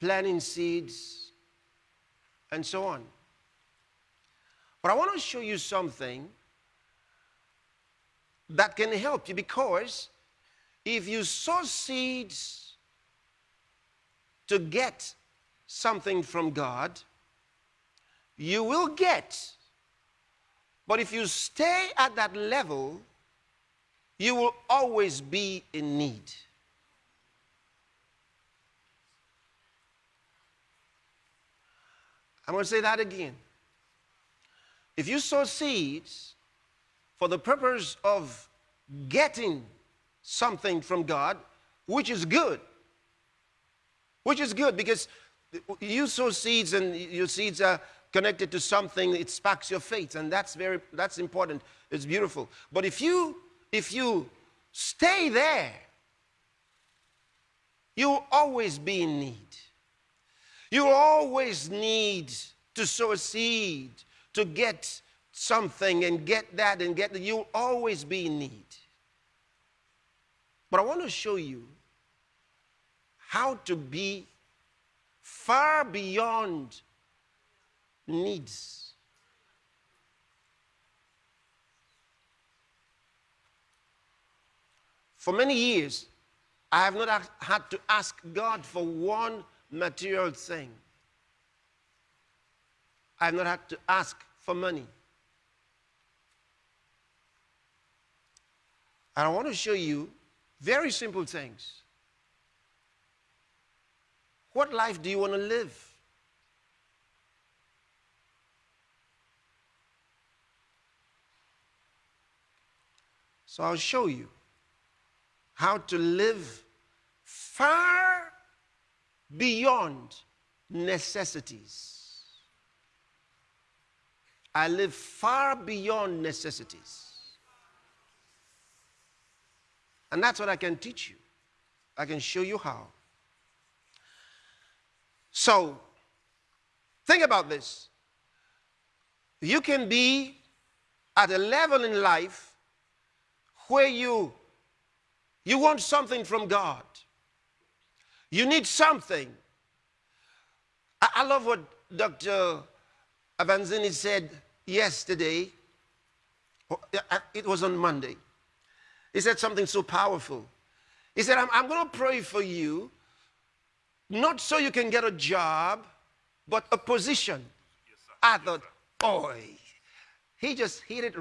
planting seeds, and so on. But I want to show you something that can help you because if you sow seeds to get something from God, you will get. But if you stay at that level, you will always be in need. I'm going to say that again. If you sow seeds for the purpose of getting something from God, which is good, which is good because you sow seeds and your seeds are connected to something, it sparks your faith, and that's very that's important. It's beautiful. But if you if you stay there, you'll always be in need. You always need to sow a seed to get something and get that and get that. You'll always be in need. But I want to show you how to be far beyond needs. For many years, I have not had to ask God for one material thing. I have not had to ask for money. And I want to show you very simple things. What life do you want to live? So I'll show you how to live far beyond necessities. I live far beyond necessities. And that's what I can teach you. I can show you how. So, think about this. You can be at a level in life where you you want something from God. You need something. I, I love what Dr. Avanzini said yesterday. Oh, it was on Monday. He said something so powerful. He said, I'm, I'm going to pray for you, not so you can get a job, but a position. Yes, I thought, boy, he just hit it